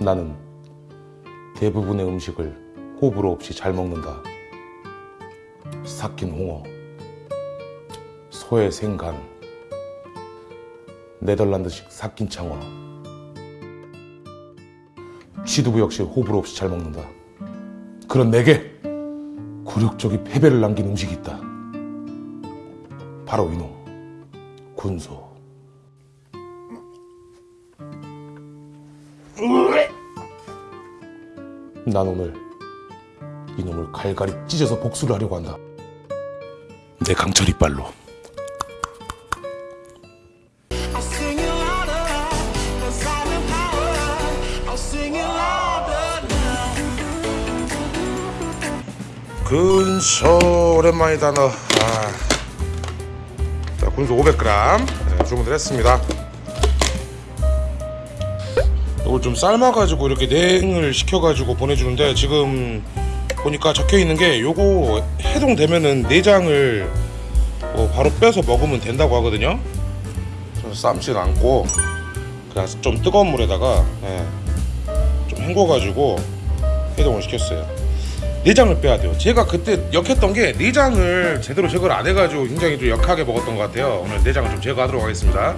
나는 대부분의 음식을 호불호 없이 잘 먹는다. 삭힌 홍어, 소의 생간, 네덜란드식 삭힌 창어, 취두부 역시 호불호 없이 잘 먹는다. 그런 내게 굴욕적인 패배를 남긴 음식이 있다. 바로 이놈, 군소. 난 오늘 이놈을 갈갈이 찢어서 복수를 하려고 한다. 내 강철 이빨로. 군소 오랜만이다 너. 아. 자 군소 500g 네, 주문을 했습니다. 이걸 좀 삶아가지고 이렇게 냉을 시켜가지고 보내주는데 지금 보니까 적혀 있는 게 요거 해동되면은 내장을 뭐 바로 빼서 먹으면 된다고 하거든요. 삶진 않고 그냥 좀 뜨거운 물에다가 예, 좀 헹궈가지고 해동을 시켰어요. 내장을 빼야 돼요. 제가 그때 역했던 게 내장을 제대로 제거를 안 해가지고 굉장히 좀 역하게 먹었던 것 같아요. 오늘 내장을 좀 제거하도록 하겠습니다.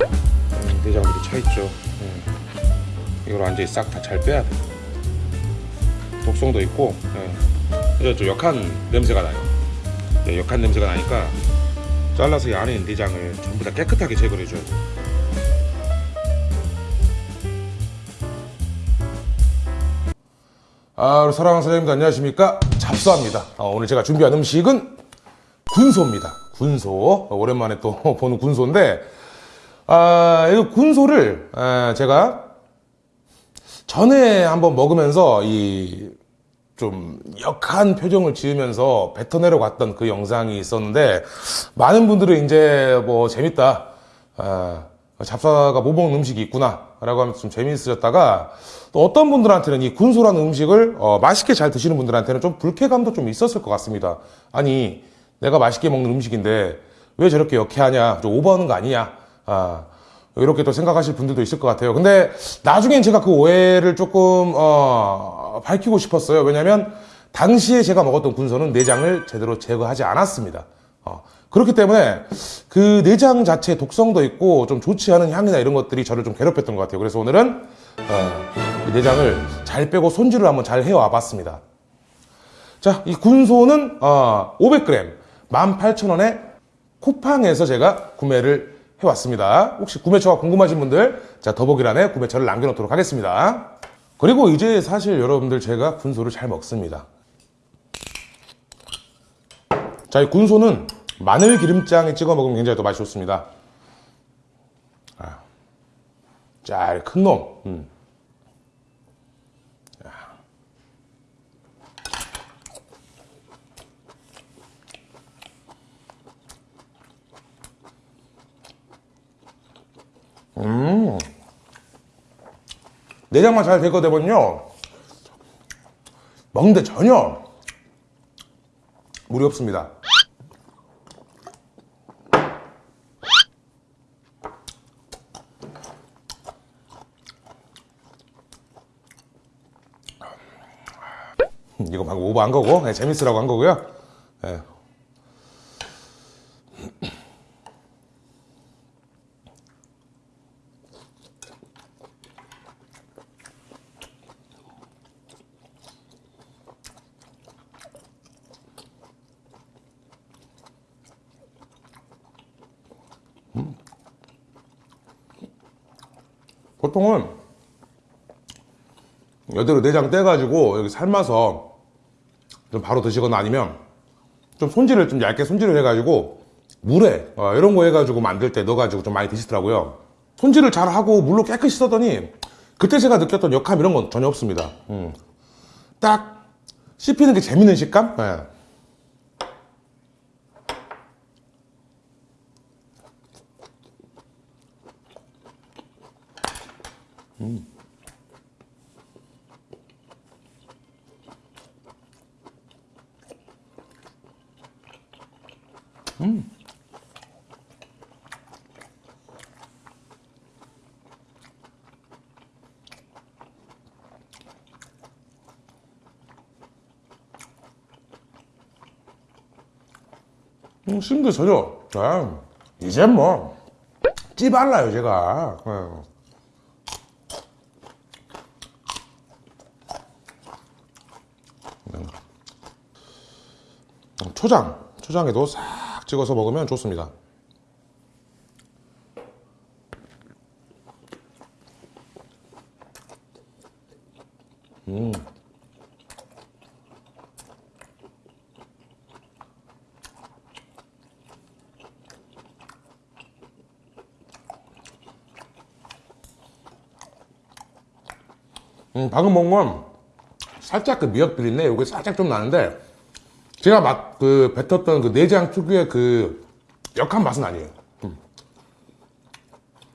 음, 내장들이 차 있죠. 음. 이걸 완전히 싹 다 잘 빼야 돼. 독성도 있고, 예. 그래서 좀 역한 냄새가 나요. 예, 역한 냄새가 나니까 잘라서 이 안에 있는 내장을 전부 다 깨끗하게 제거를 해줘야 돼. 아, 우리 사랑하는 사장님들 안녕하십니까? 잡수합니다. 어, 오늘 제가 준비한 음식은 군소입니다. 군소. 어, 오랜만에 또 보는 군소인데, 아, 이 군소를 아, 제가 전에 한번 먹으면서 이 좀 역한 표정을 지으면서 뱉어내려고 왔던 그 영상이 있었는데 많은 분들은 이제 뭐 재밌다. 아, 잡사가 못 먹는 음식이 있구나. 라고 하면서 좀 재미있으셨다가 또 어떤 분들한테는 이 군소라는 음식을 어, 맛있게 잘 드시는 분들한테는 좀 불쾌감도 좀 있었을 것 같습니다. 아니, 내가 맛있게 먹는 음식인데 왜 저렇게 역해하냐? 좀 오버하는 거 아니냐? 아, 이렇게 또 생각하실 분들도 있을 것 같아요. 근데 나중엔 제가 그 오해를 조금 어, 밝히고 싶었어요. 왜냐하면 당시에 제가 먹었던 군소는 내장을 제대로 제거하지 않았습니다. 어, 그렇기 때문에 그 내장 자체에 독성도 있고 좀 좋지 않은 향이나 이런 것들이 저를 좀 괴롭혔던 것 같아요. 그래서 오늘은 어, 이 내장을 잘 빼고 손질을 한번 잘 해와 봤습니다. 자, 이 군소는 어, 500g 18,000원에 쿠팡에서 제가 구매를 해왔습니다. 혹시 구매처가 궁금하신 분들 자 더보기란에 구매처를 남겨놓도록 하겠습니다. 그리고 이제 사실 여러분들 제가 군소를 잘 먹습니다. 자, 이 군소는 마늘 기름장에 찍어 먹으면 굉장히 또 맛이 좋습니다. 아, 잘큰 놈. 음. 내장만 잘 되거든요. 먹는데 전혀 무리 없습니다. 이거 방금 오버 한 거고 네, 재밌으라고 한 거고요. 네. 보통은 여대로 내장 떼가지고 여기 삶아서 좀 바로 드시거나 아니면 좀 손질을 좀 얇게 손질을 해가지고 물에 어, 이런 거 해가지고 만들 때 넣어가지고 좀 많이 드시더라고요. 손질을 잘 하고 물로 깨끗이 씻었더니 그때 제가 느꼈던 역함 이런 건 전혀 없습니다. 음. 딱 씹히는 게 재밌는 식감? 예. 음. 음. 음, 심도 저려. 이제 뭐, 찌발라요, 제가. 어. 초장, 초장에도 싹 찍어서 먹으면 좋습니다. 음, 방금 먹은 건 살짝 그 미역 비린내 요게 살짝 좀 나는데 제가 막 그 뱉었던 그 내장 특유의 그 역한 맛은 아니에요. 음.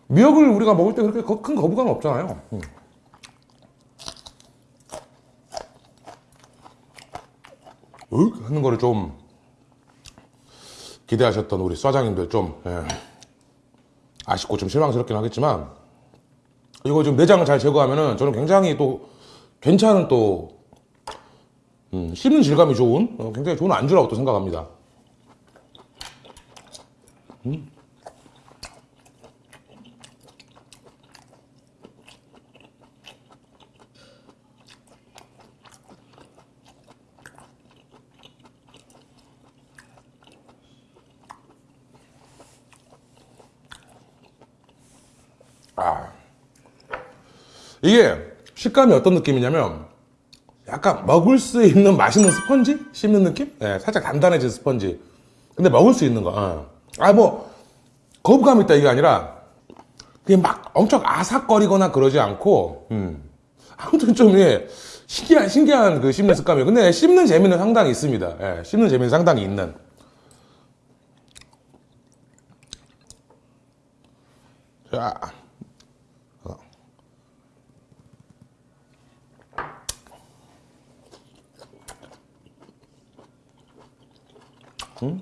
미역을 우리가 먹을 때 그렇게 거- 큰 거부감 없잖아요. 음. 으 하는 거를 좀 기대하셨던 우리 사장님들 좀 예, 아쉽고 좀 실망스럽긴 하겠지만 이거 좀 내장을 잘 제거하면은 저는 굉장히 또 괜찮은 또 음, 씹는 질감이 좋은 어, 굉장히 좋은 안주라고 또 생각합니다. 음. 아. 이게 식감이 어떤 느낌이냐면 약간 먹을 수 있는 맛있는 스펀지? 씹는 느낌? 네, 살짝 단단해진 스펀지. 근데 먹을 수 있는 거. 어. 아, 뭐, 거부감 있다 이게 아니라 그냥 막 엄청 아삭거리거나 그러지 않고, 음. 아무튼 좀, 예, 신기한, 신기한 그 씹는 습감이에요. 근데 씹는 재미는 상당히 있습니다. 예, 씹는 재미는 상당히 있는. 자. con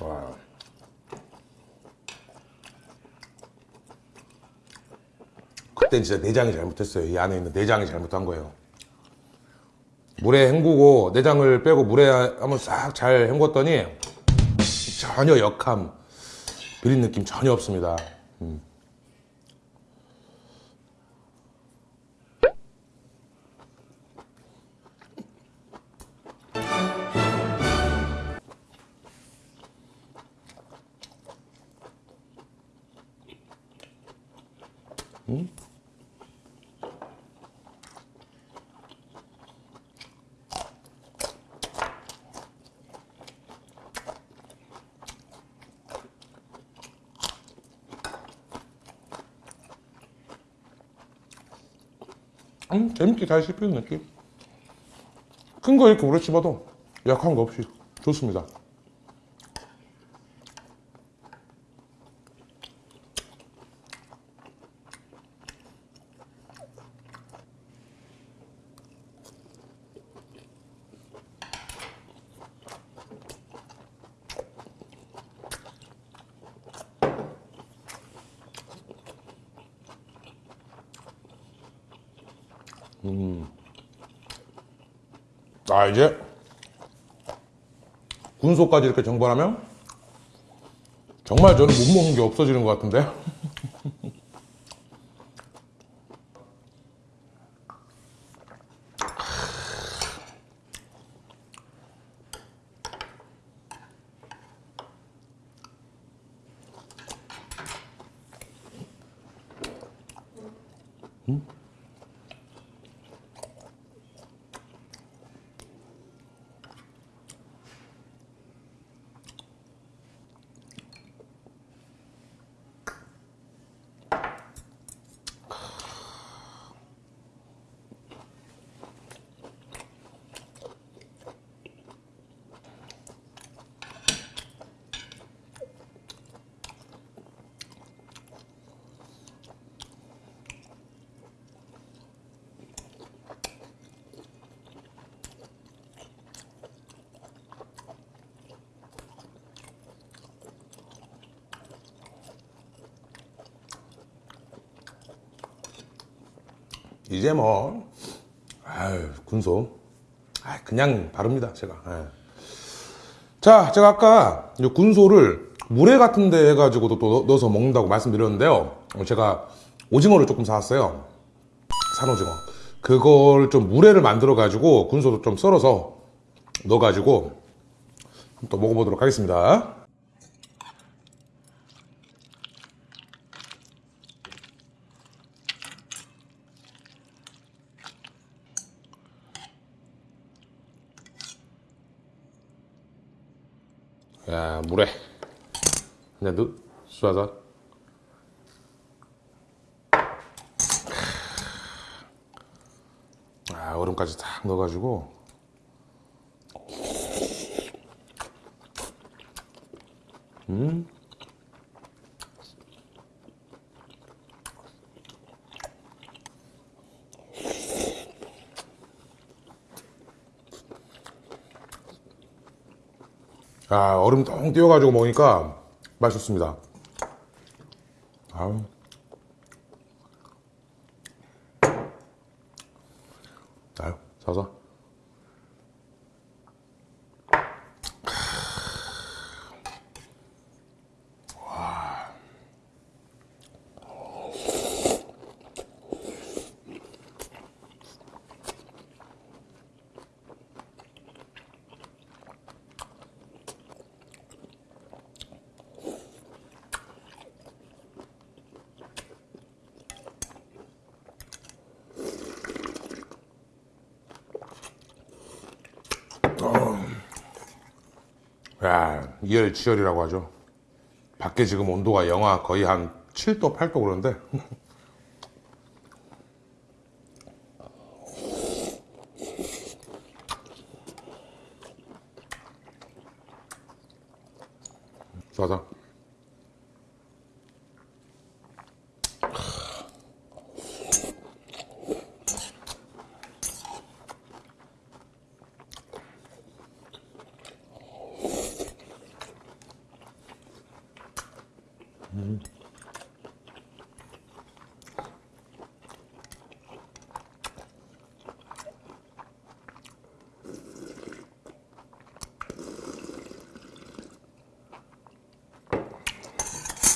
와. 그땐 진짜 내장이 잘못했어요. 이 안에 있는 내장이 잘못한 거예요. 물에 헹구고 내장을 빼고 물에 한번 싹 잘 헹궜더니 전혀 역함, 비린 느낌 전혀 없습니다. 음. 음, 재밌게 잘 씹히는 느낌. 큰 거 이렇게 오래 씹어도 약한 거 없이 좋습니다. 음. 아 이제 군소까지 이렇게 정발하면 정말 저는 못 먹는 게 없어지는 것 같은데 음? 이제 뭐 아유 군소. 아 그냥 바릅니다 제가. 예. 자 제가 아까 이 군소를 물회 같은 데 해가지고도 또 넣- 넣어서 먹는다고 말씀드렸는데요. 제가 오징어를 조금 사왔어요. 산오징어. 그걸 좀 물회를 만들어 가지고 군소도 좀 썰어서 넣어 가지고 또 먹어보도록 하겠습니다 야 물에. 그냥 넣 쏴서 아 얼음까지 딱 넣어가지고 아 얼음 통 띄워가지고 먹으니까 맛있습니다. 아우. 아유, 사서. 야, 이열치열이라고 하죠. 밖에 지금 온도가 영하 거의 한 7도, 8도 그러는데. 좋아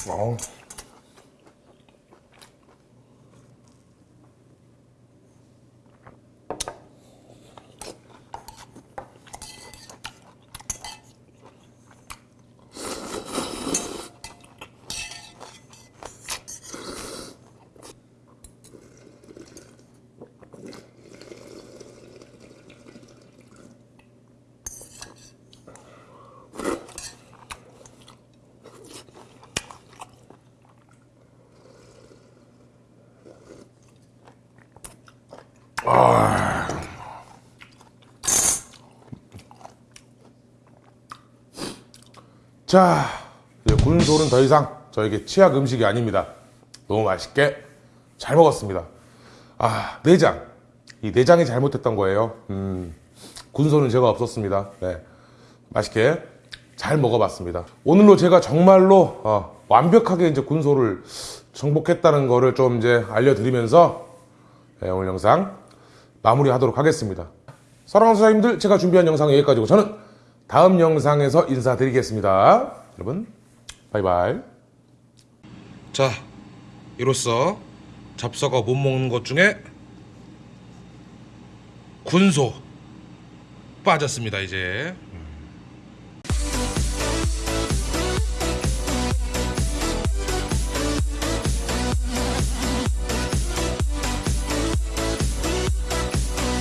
서. 자, 군솔은 더 이상 저에게 치약 음식이 아닙니다. 너무 맛있게 잘 먹었습니다. 아, 내장. 이 내장이 잘못됐던 거예요. 음, 군소는 제가 없었습니다. 네. 맛있게 잘 먹어봤습니다. 오늘로 제가 정말로 어, 완벽하게 이제 군소를 정복했다는 거를 좀 이제 알려드리면서 네, 오늘 영상 마무리하도록 하겠습니다. 사랑하는 사장님들, 제가 준비한 영상은 여기까지고 저는 다음 영상에서 인사드리겠습니다. 여러분, 바이바이. 자, 이로써 잡서가 못 먹는 것 중에 군소 빠졌습니다, 이제.